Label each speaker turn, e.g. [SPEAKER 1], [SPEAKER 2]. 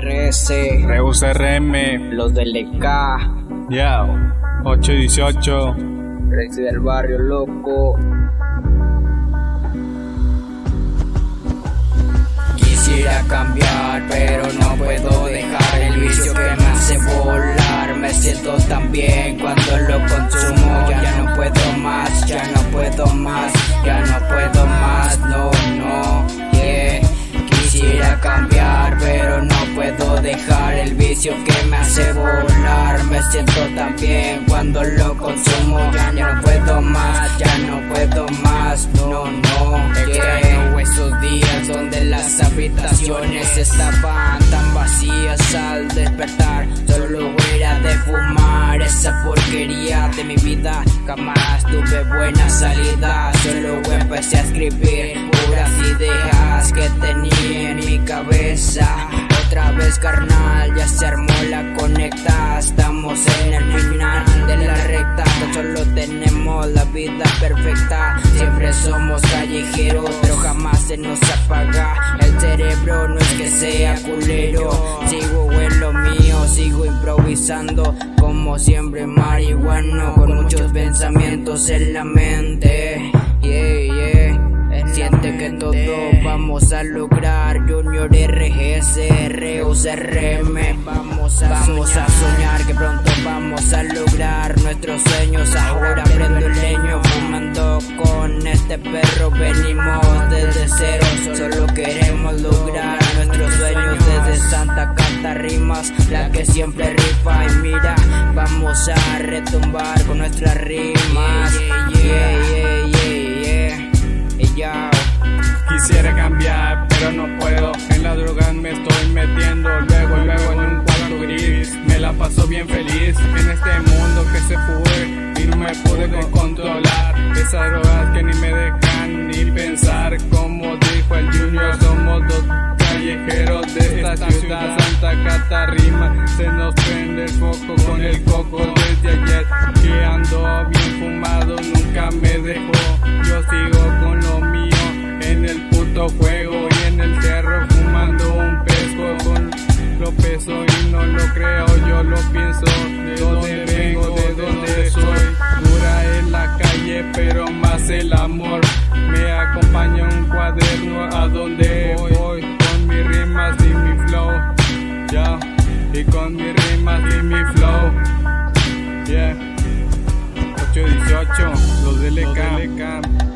[SPEAKER 1] RS,
[SPEAKER 2] Reus RM,
[SPEAKER 1] los del EK,
[SPEAKER 2] ya, 818,
[SPEAKER 1] Rexy del barrio loco. Quisiera cambiar, pero no puedo dejar el vicio que me hace volar. Me siento tan bien cuando lo consumo. Ya no puedo más, ya no puedo más, ya no puedo más, no, no, yeah. Quisiera cambiar, puedo dejar el vicio que me hace volar. Me siento tan bien cuando lo consumo. Ya no puedo más, ya no puedo más, no, no, yeah. esos días donde las habitaciones estaban tan vacías al despertar. Solo era de fumar esa porquería de mi vida. Jamás tuve buena salida. Solo empecé a escribir puras ideas que tenía Estamos en el final de la recta. Solo tenemos la vida perfecta. Siempre somos callejeros, pero jamás se nos apaga. El cerebro no es que sea culero. Sigo en lo mío, sigo improvisando. Como siempre, marihuano. Con muchos pensamientos en la mente. Yeah, yeah. Siente que todo vamos a lograr Junior RGS, Reus RM Vamos a, vamos a soñar pronto vamos a lograr nuestros sueños. Ahora prendo el leño fumando con este perro. Venimos desde cero, solo queremos lograr nuestros sueños. Desde Santa Cata rimas, la que siempre rifa. Y mira, vamos a retumbar con nuestras rimas. Yeah, yeah, yeah,
[SPEAKER 2] Quisiera cambiar, pero no puedo. En la droga me estoy metiendo. Luego, bien feliz en este mundo que se fue y no me pude controlar. Esas drogas que ni me dejan ni pensar. Como dijo el Junior, somos dos callejeros de esta ciudad. Santa Catarrima se nos prende el foco con el coco desde ayer. Que ando bien fumado, nunca me dejó. Yo sigo con lo mío en el puto juego y en el cerro de dónde vengo, de dónde soy. Dura en la calle, pero más el amor. Me acompaña un cuaderno a donde voy, con mis rimas y mi flow. Yeah. Y con mis rimas y mi flow. Yeah. 818, los del ECAM.